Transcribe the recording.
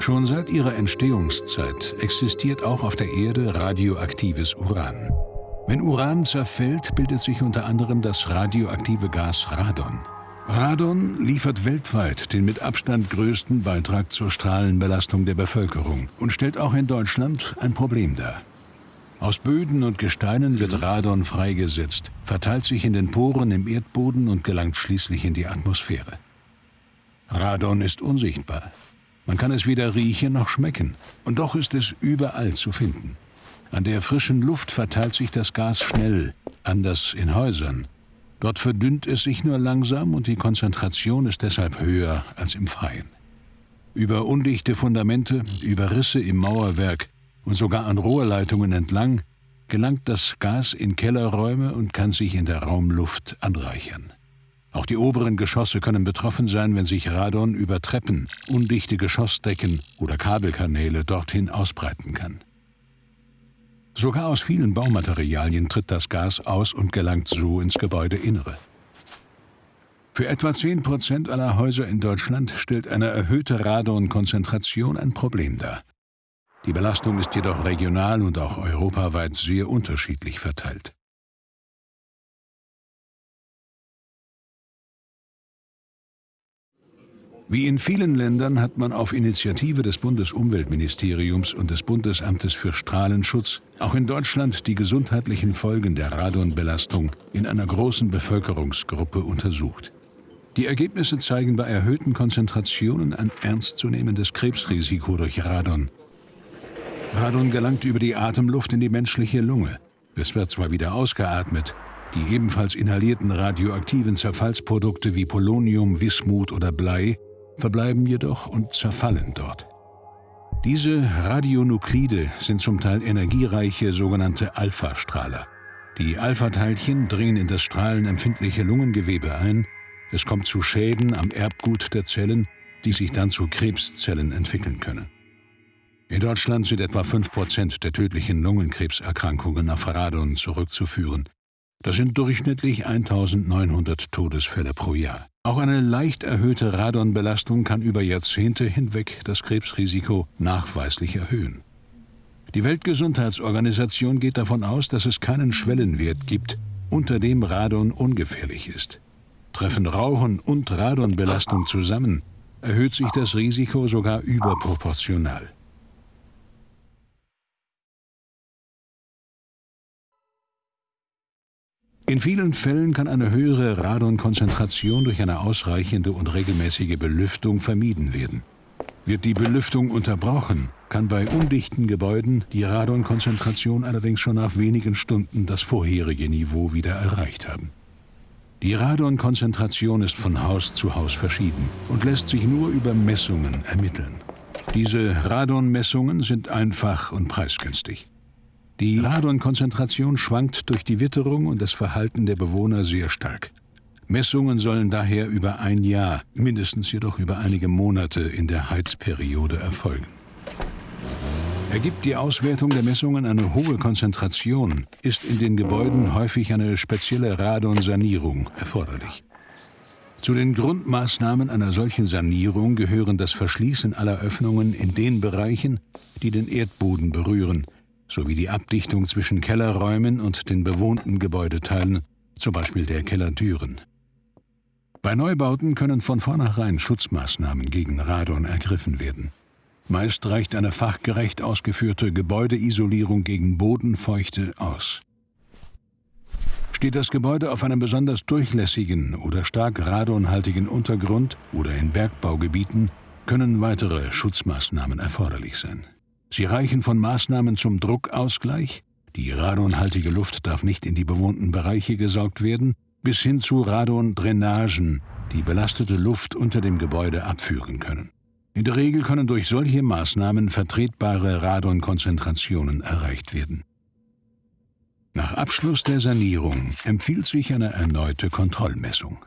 Schon seit ihrer Entstehungszeit existiert auch auf der Erde radioaktives Uran. Wenn Uran zerfällt, bildet sich unter anderem das radioaktive Gas Radon. Radon liefert weltweit den mit Abstand größten Beitrag zur Strahlenbelastung der Bevölkerung und stellt auch in Deutschland ein Problem dar. Aus Böden und Gesteinen wird Radon freigesetzt, verteilt sich in den Poren im Erdboden und gelangt schließlich in die Atmosphäre. Radon ist unsichtbar. Man kann es weder riechen noch schmecken, und doch ist es überall zu finden. An der frischen Luft verteilt sich das Gas schnell, anders in Häusern. Dort verdünnt es sich nur langsam und die Konzentration ist deshalb höher als im Freien. Über undichte Fundamente, über Risse im Mauerwerk und sogar an Rohrleitungen entlang gelangt das Gas in Kellerräume und kann sich in der Raumluft anreichern. Auch die oberen Geschosse können betroffen sein, wenn sich Radon über Treppen, undichte Geschossdecken oder Kabelkanäle dorthin ausbreiten kann. Sogar aus vielen Baumaterialien tritt das Gas aus und gelangt so ins Gebäudeinnere. Für etwa 10 Prozent aller Häuser in Deutschland stellt eine erhöhte Radonkonzentration ein Problem dar. Die Belastung ist jedoch regional und auch europaweit sehr unterschiedlich verteilt. Wie in vielen Ländern hat man auf Initiative des Bundesumweltministeriums und des Bundesamtes für Strahlenschutz auch in Deutschland die gesundheitlichen Folgen der Radonbelastung in einer großen Bevölkerungsgruppe untersucht. Die Ergebnisse zeigen bei erhöhten Konzentrationen ein ernstzunehmendes Krebsrisiko durch Radon. Radon gelangt über die Atemluft in die menschliche Lunge. Es wird zwar wieder ausgeatmet, die ebenfalls inhalierten radioaktiven Zerfallsprodukte wie Polonium, Wismut oder Blei verbleiben jedoch und zerfallen dort. Diese Radionuklide sind zum Teil energiereiche sogenannte Alpha-Strahler. Die Alpha-Teilchen dringen in das strahlenempfindliche Lungengewebe ein. Es kommt zu Schäden am Erbgut der Zellen, die sich dann zu Krebszellen entwickeln können. In Deutschland sind etwa 5% der tödlichen Lungenkrebserkrankungen auf Radon zurückzuführen. Das sind durchschnittlich 1900 Todesfälle pro Jahr. Auch eine leicht erhöhte Radonbelastung kann über Jahrzehnte hinweg das Krebsrisiko nachweislich erhöhen. Die Weltgesundheitsorganisation geht davon aus, dass es keinen Schwellenwert gibt, unter dem Radon ungefährlich ist. Treffen Rauchen und Radonbelastung zusammen, erhöht sich das Risiko sogar überproportional. In vielen Fällen kann eine höhere Radonkonzentration durch eine ausreichende und regelmäßige Belüftung vermieden werden. Wird die Belüftung unterbrochen, kann bei undichten Gebäuden die Radonkonzentration allerdings schon nach wenigen Stunden das vorherige Niveau wieder erreicht haben. Die Radonkonzentration ist von Haus zu Haus verschieden und lässt sich nur über Messungen ermitteln. Diese Radonmessungen sind einfach und preisgünstig. Die Radonkonzentration schwankt durch die Witterung und das Verhalten der Bewohner sehr stark. Messungen sollen daher über ein Jahr, mindestens jedoch über einige Monate in der Heizperiode erfolgen. Ergibt die Auswertung der Messungen eine hohe Konzentration, ist in den Gebäuden häufig eine spezielle Radonsanierung erforderlich. Zu den Grundmaßnahmen einer solchen Sanierung gehören das Verschließen aller Öffnungen in den Bereichen, die den Erdboden berühren, sowie die Abdichtung zwischen Kellerräumen und den bewohnten Gebäudeteilen, zum Beispiel der Kellertüren. Bei Neubauten können von vornherein Schutzmaßnahmen gegen Radon ergriffen werden. Meist reicht eine fachgerecht ausgeführte Gebäudeisolierung gegen Bodenfeuchte aus. Steht das Gebäude auf einem besonders durchlässigen oder stark radonhaltigen Untergrund oder in Bergbaugebieten, können weitere Schutzmaßnahmen erforderlich sein. Sie reichen von Maßnahmen zum Druckausgleich, die radonhaltige Luft darf nicht in die bewohnten Bereiche gesaugt werden, bis hin zu Radondrainagen, die belastete Luft unter dem Gebäude abführen können. In der Regel können durch solche Maßnahmen vertretbare Radonkonzentrationen erreicht werden. Nach Abschluss der Sanierung empfiehlt sich eine erneute Kontrollmessung.